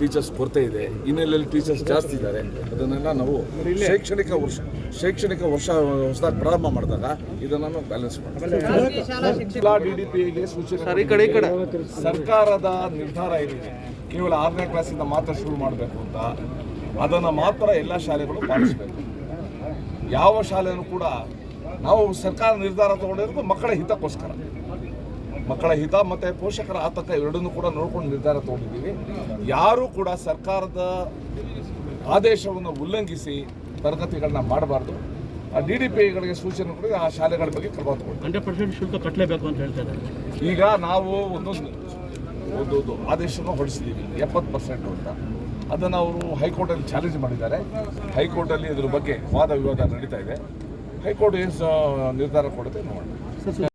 Teachers ಕೊರತೆ ಇದೆ ಹಿನ್ನೆಲೆಯಲ್ಲಿ ಟೀಚರ್ಸ್ ಜಾಸ್ತಿ ಇದ್ದಾರೆ. ಅದನ್ನೆಲ್ಲ ನಾವು ಶೈಕ್ಷಣಿಕ ವರ್ಷ ಶೈಕ್ಷಣಿಕ ವರ್ಷ ಹೊಸದಾಗಿ ಪ್ರಾರಂಭ ಮಾಡಿದಾಗ ಇದನ್ನು ನಾವು ಬ್ಯಾಲೆನ್ಸ್ ಮಾಡ್ತೀವಿ ಸೂಚನೆ ಸರ್ಕಾರದ ನಿರ್ಧಾರ ಏನಿದೆ? ಕೇವಲ ಆರನೇ ಕ್ಲಾಸಿಂದ ಮಾತ್ರ ಶುರು ಮಾಡಬೇಕು ಅಂತ. ಅದನ್ನು ಮಾತ್ರ ಎಲ್ಲ ಶಾಲೆಗಳು ಪಾಲಿಸಬೇಕು. ಯಾವ ಶಾಲೆಯನ್ನು ಕೂಡ ನಾವು ಸರ್ಕಾರ ನಿರ್ಧಾರ ತಗೊಂಡಿರೋದು ಮಕ್ಕಳ ಹಿತಕ್ಕೋಸ್ಕರ. ಮಕ್ಕಳ ಹಿತ ಮತ್ತು ಪೋಷಕರ ಆತಂಕ ಎರಡನ್ನೂ ಕೂಡ ನೋಡ್ಕೊಂಡು ನಿರ್ಧಾರ ತಗೊಂಡಿದ್ದೀವಿ. ಯಾರೂ ಕೂಡ ಸರ್ಕಾರದ ಆದೇಶವನ್ನು ಉಲ್ಲಂಘಿಸಿ ತರಗತಿಗಳನ್ನ ಮಾಡಬಾರ್ದು. ಡಿ ಡಿ ಪಿ ಐಗಳಿಗೆ ಸೂಚನೆ ಕೊಡಿ ಆ ಶಾಲೆಗಳ ಬಗ್ಗೆ ಕ್ರಮ ತಗೊಳ್ಳಿ. ಹಂಡ್ರೆಡ್ ಪರ್ಸೆಂಟ್ ಶುಲ್ಕ ಕಟ್ಟಲೇಬೇಕು ಅಂತ ಹೇಳ್ತಾರೆ ಈಗ ನಾವು ಒಂದೊಂದು ಒಂದು ಆದೇಶವನ್ನು ಆದೇಶನ ಹೊರಡಿಸಿದ್ದೀವಿ ಎಪ್ಪತ್ತು ಪರ್ಸೆಂಟ್ ಅಂತ. ಅದನ್ನು ಅವರು ಹೈಕೋರ್ಟಲ್ಲಿ ಚಾಲೆಂಜ್ ಮಾಡಿದ್ದಾರೆ. ಹೈಕೋರ್ಟಲ್ಲಿ ಇದ್ರ ಬಗ್ಗೆ ವಾದ ವಿವಾದ ನಡೀತಾ ಇದೆ. ಹೈಕೋರ್ಟ್ ಏನು ನಿರ್ಧಾರ ಕೊಡುತ್ತೆ ನೋಡೋಣ.